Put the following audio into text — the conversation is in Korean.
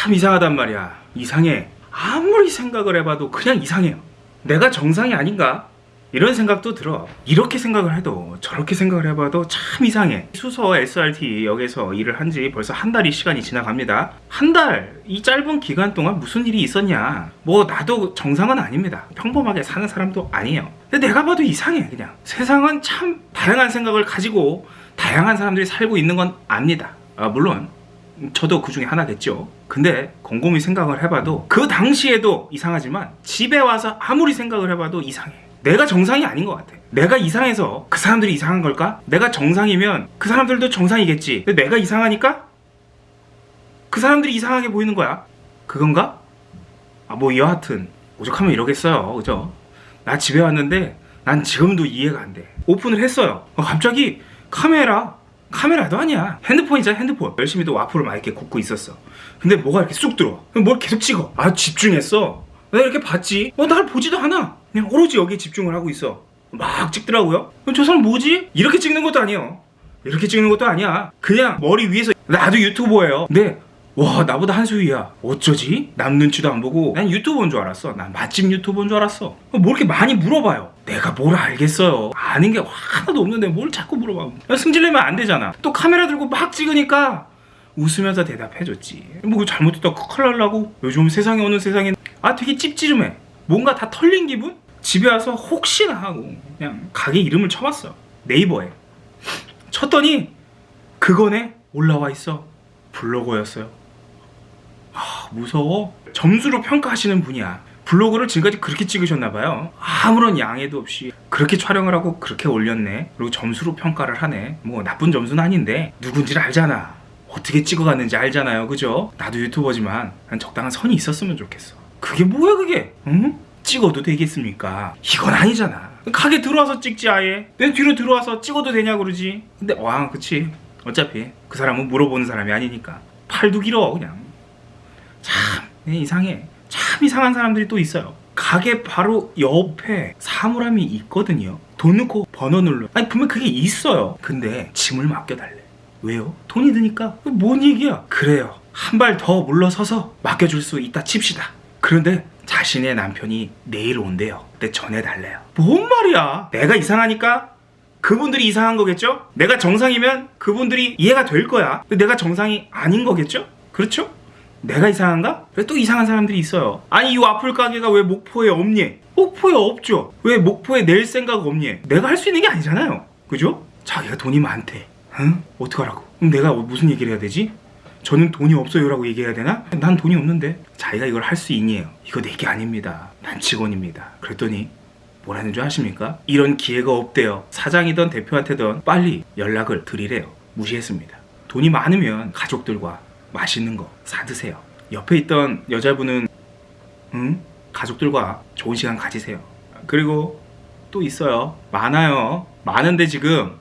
참 이상하단 말이야. 이상해. 아무리 생각을 해봐도 그냥 이상해요. 내가 정상이 아닌가? 이런 생각도 들어. 이렇게 생각을 해도 저렇게 생각을 해봐도 참 이상해. 수서 SRT 역에서 일을 한 지 벌써 한 달이 시간이 지나갑니다. 한 달 이 짧은 기간 동안 무슨 일이 있었냐? 뭐 나도 정상은 아닙니다. 평범하게 사는 사람도 아니에요. 근데 내가 봐도 이상해 그냥. 세상은 참 다양한 생각을 가지고 다양한 사람들이 살고 있는 건 압니다. 아, 물론 저도 그 중에 하나겠죠. 근데 곰곰이 생각을 해봐도 그 당시에도 이상하지만 집에 와서 아무리 생각을 해봐도 이상해. 내가 정상이 아닌 것 같아. 내가 이상해서 그 사람들이 이상한 걸까? 내가 정상이면 그 사람들도 정상이겠지. 근데 내가 이상하니까 그 사람들이 이상하게 보이는 거야. 그건가? 아, 뭐 여하튼 오죽하면 이러겠어요. 그죠? 나 집에 왔는데 난 지금도 이해가 안 돼. 오픈을 했어요. 어, 갑자기 카메라 카메라도 아니야. 핸드폰이잖아 핸드폰. 열심히 또 와플을 막 이렇게 굽고 있었어. 근데 뭐가 이렇게 쑥 들어와? 뭘 계속 찍어? 아 집중했어. 내가 이렇게 봤지. 어 날 보지도 않아. 그냥 오로지 여기에 집중을 하고 있어. 막 찍더라고요. 저 사람 뭐지? 이렇게 찍는 것도 아니에요. 이렇게 찍는 것도 아니야. 그냥 머리 위에서 나도 유튜버예요. 근데 와 나보다 한수 위야. 어쩌지? 남 눈치도 안 보고. 난 유튜버인 줄 알았어. 난 맛집 유튜버인 줄 알았어. 뭐 이렇게 많이 물어봐요? 내가 뭘 알겠어요? 아는 게 하나도 없는데 뭘 자꾸 물어봐 승질내면 안 되잖아. 또 카메라 들고 막 찍으니까 웃으면서 대답해줬지. 뭐 잘못했다. 큰일 날라고. 요즘 세상에 오는 세상에 아 되게 찝찝해. 뭔가 다 털린 기분? 집에 와서 혹시나 하고 그냥 가게 이름을 쳐봤어. 네이버에. 쳤더니 그거네. 올라와 있어. 블로거였어요. 아, 무서워. 점수로 평가하시는 분이야. 블로그를 지금까지 그렇게 찍으셨나봐요. 아무런 양해도 없이 그렇게 촬영을 하고 그렇게 올렸네. 그리고 점수로 평가를 하네. 뭐 나쁜 점수는 아닌데 누군지를 알잖아. 어떻게 찍어갔는지 알잖아요. 그죠? 나도 유튜버지만 난 적당한 선이 있었으면 좋겠어. 그게 뭐야 그게? 응? 찍어도 되겠습니까? 이건 아니잖아. 가게 들어와서 찍지 아예. 내 뒤로 들어와서 찍어도 되냐 그러지. 근데 와 그치. 어차피 그 사람은 물어보는 사람이 아니니까. 팔도 길어 그냥. 참 이상해. 참 이상한 사람들이 또 있어요. 가게 바로 옆에 사물함이 있거든요. 돈 넣고 번호 눌러. 아니 분명 그게 있어요. 근데 짐을 맡겨달래. 왜요? 돈이 드니까. 뭔 얘기야? 그래요. 한 발 더 물러서서 맡겨줄 수 있다 칩시다. 그런데 자신의 남편이 내일 온대요. 근데 전해달래요. 뭔 말이야? 내가 이상하니까 그분들이 이상한 거겠죠? 내가 정상이면 그분들이 이해가 될 거야. 내가 정상이 아닌 거겠죠? 그렇죠? 내가 이상한가? 왜또 이상한 사람들이 있어요 아니 이 와플 가게가 왜 목포에 없니? 목포에 없죠 왜 목포에 낼 생각 없니? 내가 할 수 있는 게 아니잖아요 그죠? 자기가 돈이 많대 응? 어떡하라고 그럼 내가 무슨 얘기를 해야 되지? 저는 돈이 없어요 라고 얘기해야 되나? 난 돈이 없는데 자기가 이걸 할 수 있니에요 이거 내게 아닙니다 난 직원입니다 그랬더니 뭐라는 줄 아십니까? 이런 기회가 없대요 사장이든 대표한테든 빨리 연락을 드리래요 무시했습니다 돈이 많으면 가족들과 맛있는 거 사드세요. 옆에 있던 여자분은 응? 가족들과 좋은 시간 가지세요. 그리고 또 있어요. 많아요. 많은데 지금